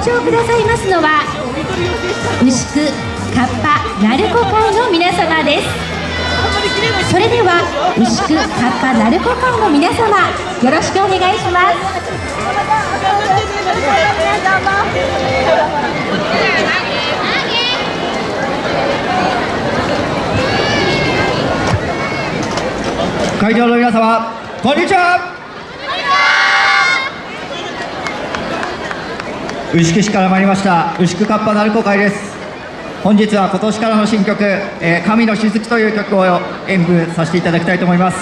登場くださいますのは牛久カッパ鳴子会の皆様です。それでは牛久カッパ鳴子会の皆様よろしくお願いします。会場の皆様こんにちは。牛久市から参りました牛久カッパ鳴子会です。本日は今年からの新曲「えー、神の雫」という曲を演舞させていただきたいと思います、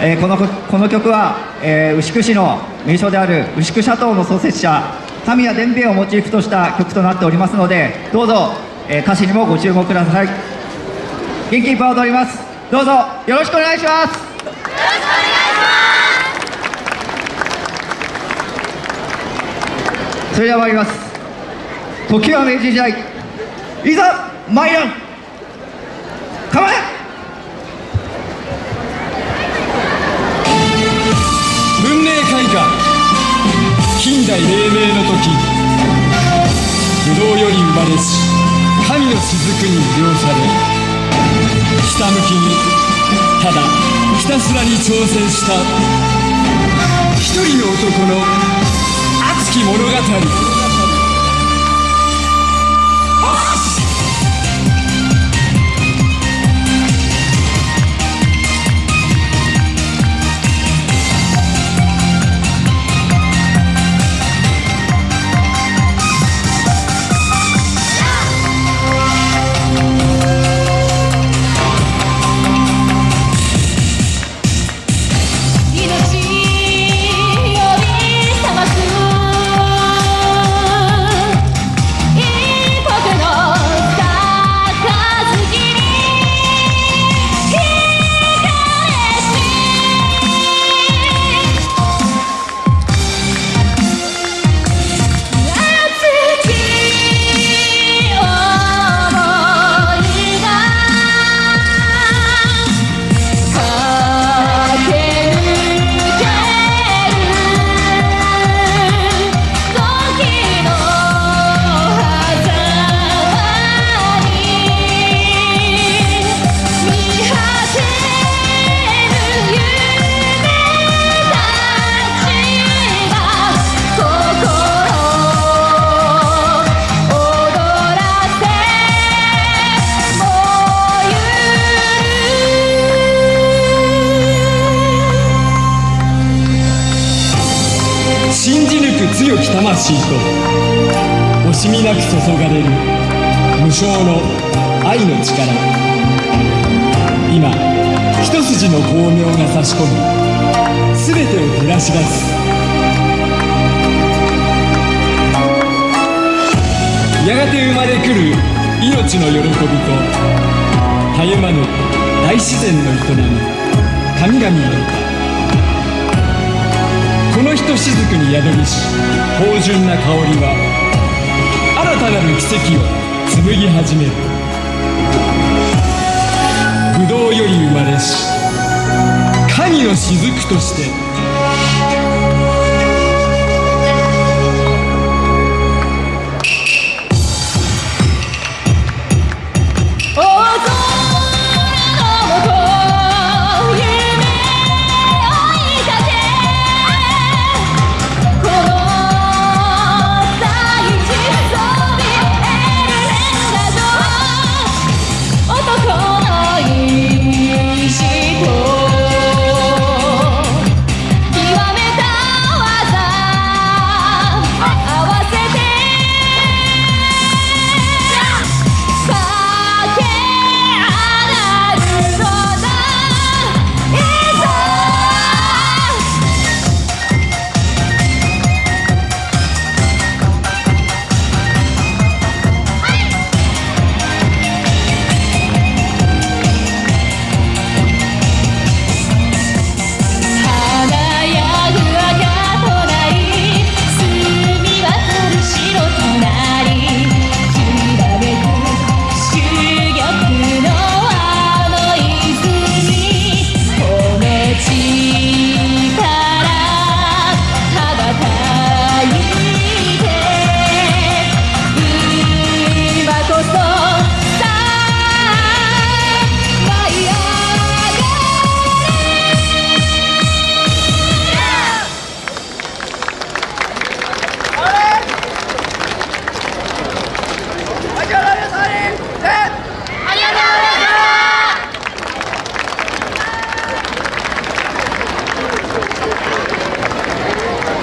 えー、このこの曲は、えー、牛久市の名所である牛久シャトーの創設者神谷伝兵衛をモチーフとした曲となっておりますのでどうぞ、え、歌詞にもご注目ください。元気いっぱい踊ります。どうぞよろしくお願いしますよろしくお願いしますそれでは参ります。時は明治時代。いざ参らん。構え。文明開化。近代黎明の時。不動より生まれし神の雫に魅了されひたむきにただひたすらに挑戦した。一人の男のき物語。強き魂と惜しみなく注がれる無償の愛の力。今一筋の光明が差し込み全てを照らし出す。やがて生まれくる命の喜びとたゆまぬ大自然の営み神々の歌。と雫に宿りし芳醇な香りは新たなる奇跡を紡ぎ始める。不動より生まれし神の雫として